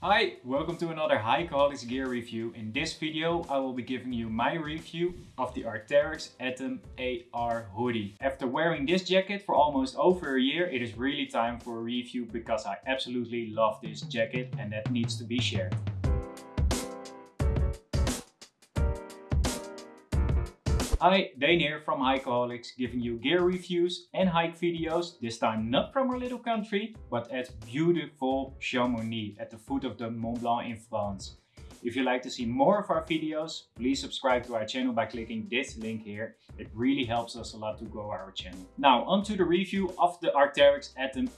Hi, welcome to another Hikeaholics gear review. In this video I will be giving you my review of the Arc'teryx Atom AR hoodie. After wearing this jacket for almost over a year it is really time for a review because I absolutely love this jacket and that needs to be shared. Hi, Dane here from Hikeaholics, giving you gear reviews and hike videos, this time not from our little country, but at beautiful Chamonix at the foot of the Mont Blanc in France. If you'd like to see more of our videos, please subscribe to our channel by clicking this link here. It really helps us a lot to grow our channel. Now onto the review of the Arc'teryx Atom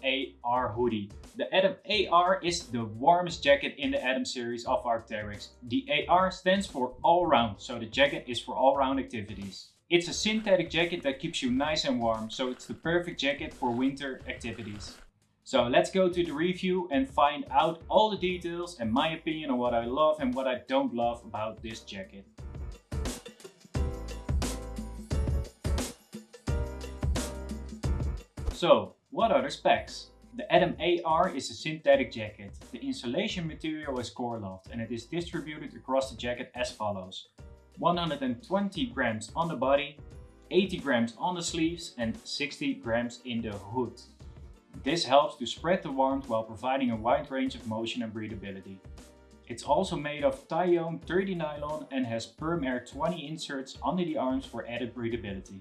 AR hoodie. The Atom AR is the warmest jacket in the Atom series of Arc'teryx. The AR stands for all round, so the jacket is for all round activities. It's a synthetic jacket that keeps you nice and warm, so it's the perfect jacket for winter activities. So let's go to the review and find out all the details and my opinion on what I love and what I don't love about this jacket. So, what are the specs? The Atom AR is a synthetic jacket. The insulation material is Coreloft and it is distributed across the jacket as follows. 120 grams on the body, 80 grams on the sleeves and 60 grams in the hood. This helps to spread the warmth while providing a wide range of motion and breathability. It's also made of Tyono 30 nylon and has Perm Air 20 inserts under the arms for added breathability.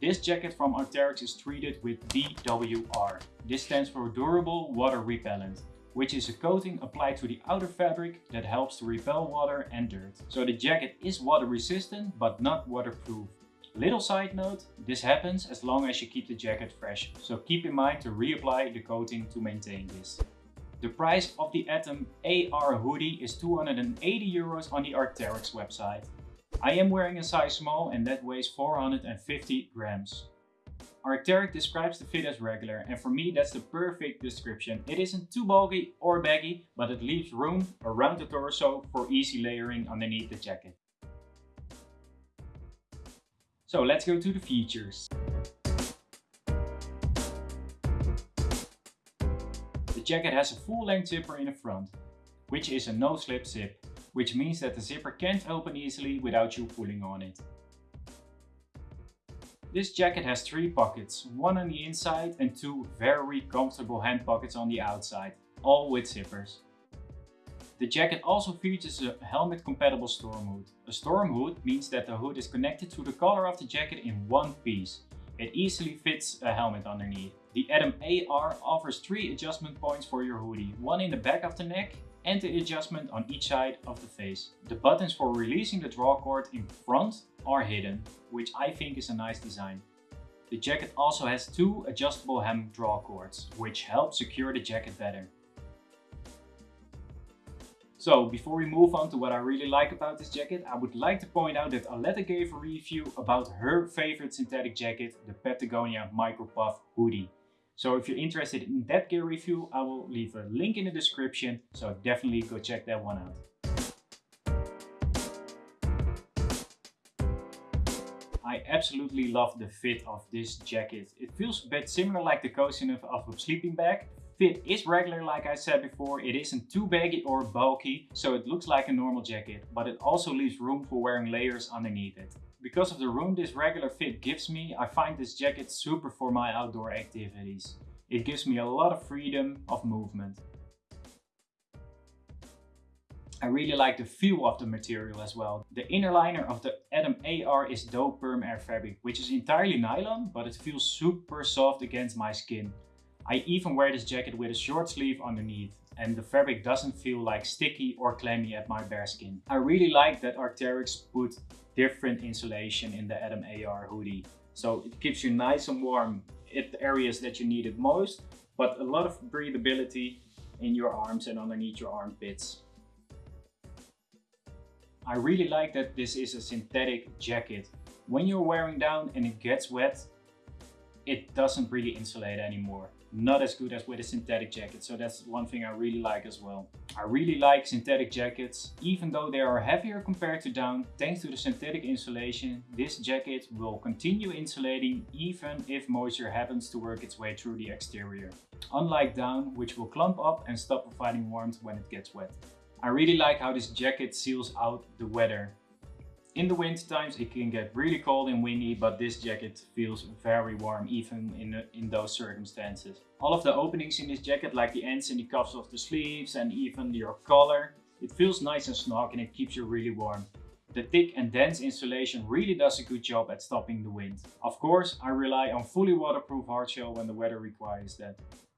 This jacket from Arc'teryx is treated with DWR. This stands for Durable Water Repellent, which is a coating applied to the outer fabric that helps to repel water and dirt. So the jacket is water resistant but not waterproof. Little side note, this happens as long as you keep the jacket fresh, so keep in mind to reapply the coating to maintain this. The price of the Atom AR hoodie is 280 euros on the Arc'teryx website. I am wearing a size small and that weighs 450 grams. Arc'teryx describes the fit as regular and for me that's the perfect description. It isn't too bulky or baggy, but it leaves room around the torso for easy layering underneath the jacket. So let's go to the features. The jacket has a full-length zipper in the front, which is a no-slip zip, which means that the zipper can't open easily without you pulling on it. This jacket has three pockets, one on the inside and two very comfortable hand pockets on the outside, all with zippers. The jacket also features a helmet compatible storm hood. A storm hood means that the hood is connected to the collar of the jacket in one piece. It easily fits a helmet underneath. The Atom AR offers three adjustment points for your hoodie, one in the back of the neck and the adjustment on each side of the face. The buttons for releasing the drawcord in front are hidden, which I think is a nice design. The jacket also has two adjustable hem drawcords, which help secure the jacket better. So before we move on to what I really like about this jacket, I would like to point out that Aletta gave a review about her favorite synthetic jacket, the Patagonia Micro Puff hoodie. So if you're interested in that gear review, I will leave a link in the description, so definitely go check that one out. I absolutely love the fit of this jacket. It feels a bit similar like the coziness of a sleeping bag, fit is regular like I said before, it isn't too baggy or bulky, so it looks like a normal jacket, but it also leaves room for wearing layers underneath it. Because of the room this regular fit gives me, I find this jacket super for my outdoor activities. It gives me a lot of freedom of movement. I really like the feel of the material as well. The inner liner of the Atom AR is dope perm air fabric, which is entirely nylon, but it feels super soft against my skin. I even wear this jacket with a short sleeve underneath and the fabric doesn't feel like sticky or clammy at my bare skin. I really like that Arc'teryx put different insulation in the Atom AR hoodie. So it keeps you nice and warm at the areas that you need it most, but a lot of breathability in your arms and underneath your armpits. I really like that this is a synthetic jacket. When you're wearing down and it gets wet, it doesn't really insulate anymore. Not as good as with a synthetic jacket. So that's one thing I really like as well. I really like synthetic jackets. Even though they are heavier compared to down, thanks to the synthetic insulation, this jacket will continue insulating even if moisture happens to work its way through the exterior. Unlike down, which will clump up and stop providing warmth when it gets wet. I really like how this jacket seals out the weather. In the winter times it can get really cold and windy, but this jacket feels very warm even in, in those circumstances. All of the openings in this jacket, like the ends and the cuffs of the sleeves and even your collar, it feels nice and snug and it keeps you really warm. The thick and dense insulation really does a good job at stopping the wind. Of course, I rely on fully waterproof hardshell when the weather requires that.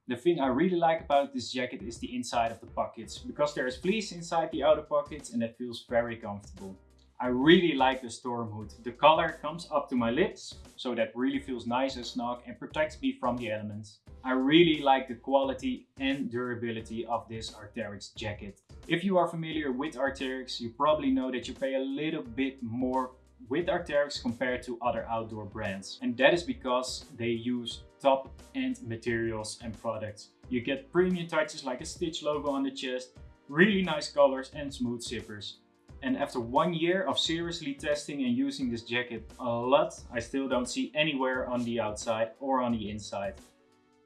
The thing I really like about this jacket is the inside of the pockets, because there is fleece inside the outer pockets and it feels very comfortable. I really like the storm hood. The color comes up to my lips, so that really feels nice and snug and protects me from the elements. I really like the quality and durability of this Arc'teryx jacket. If you are familiar with Arc'teryx, you probably know that you pay a little bit more with Arc'teryx compared to other outdoor brands. And that is because they use top-end materials and products. You get premium touches like a Stitch logo on the chest, really nice colors and smooth zippers. And after one year of seriously testing and using this jacket a lot, I still don't see anywhere on the outside or on the inside.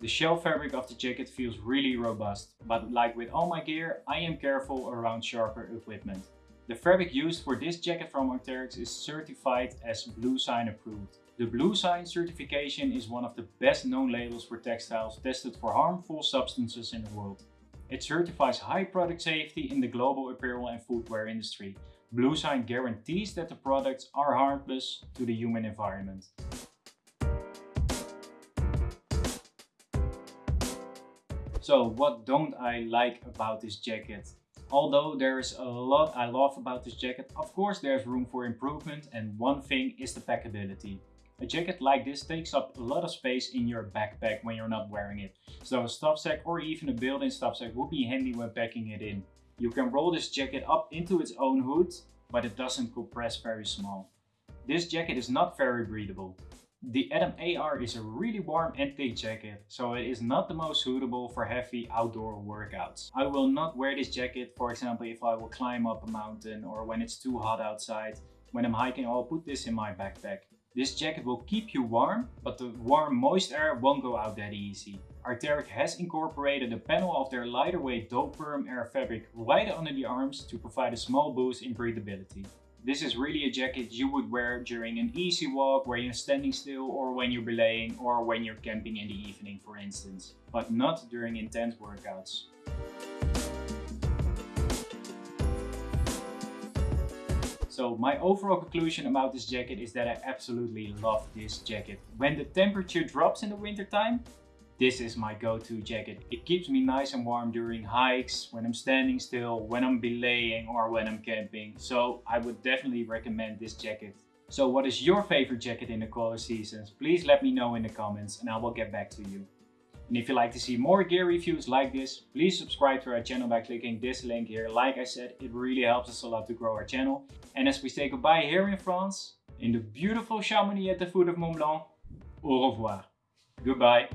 The shell fabric of the jacket feels really robust, but like with all my gear, I am careful around sharper equipment. The fabric used for this jacket from Arc'teryx is certified as Bluesign approved. The Bluesign certification is one of the best known labels for textiles tested for harmful substances in the world. It certifies high product safety in the global apparel and footwear industry. Bluesign guarantees that the products are harmless to the human environment. So what don't I like about this jacket? Although there's a lot I love about this jacket, of course there's room for improvement and one thing is the packability. A jacket like this takes up a lot of space in your backpack when you're not wearing it. So a stuff sack or even a built-in stuff sack would be handy when packing it in. You can roll this jacket up into its own hood, but it doesn't compress very small. This jacket is not very breathable. The Atom AR is a really warm and thick jacket, so it is not the most suitable for heavy outdoor workouts. I will not wear this jacket, for example, if I will climb up a mountain or when it's too hot outside. When I'm hiking, I'll put this in my backpack. This jacket will keep you warm, but the warm moist air won't go out that easy. Arc'teryx has incorporated a panel of their lighter weight Doperm air fabric right under the arms to provide a small boost in breathability. This is really a jacket you would wear during an easy walk where you're standing still or when you're belaying or when you're camping in the evening for instance, but not during intense workouts. So my overall conclusion about this jacket is that I absolutely love this jacket. When the temperature drops in the winter time, this is my go-to jacket. It keeps me nice and warm during hikes, when I'm standing still, when I'm belaying or when I'm camping. So I would definitely recommend this jacket. So what is your favorite jacket in the colder seasons? Please let me know in the comments and I will get back to you. And if you'd like to see more gear reviews like this, please subscribe to our channel by clicking this link here. Like I said, it really helps us a lot to grow our channel. And as we say goodbye here in France, in the beautiful Chamonix at the foot of Mont Blanc, au revoir. Goodbye.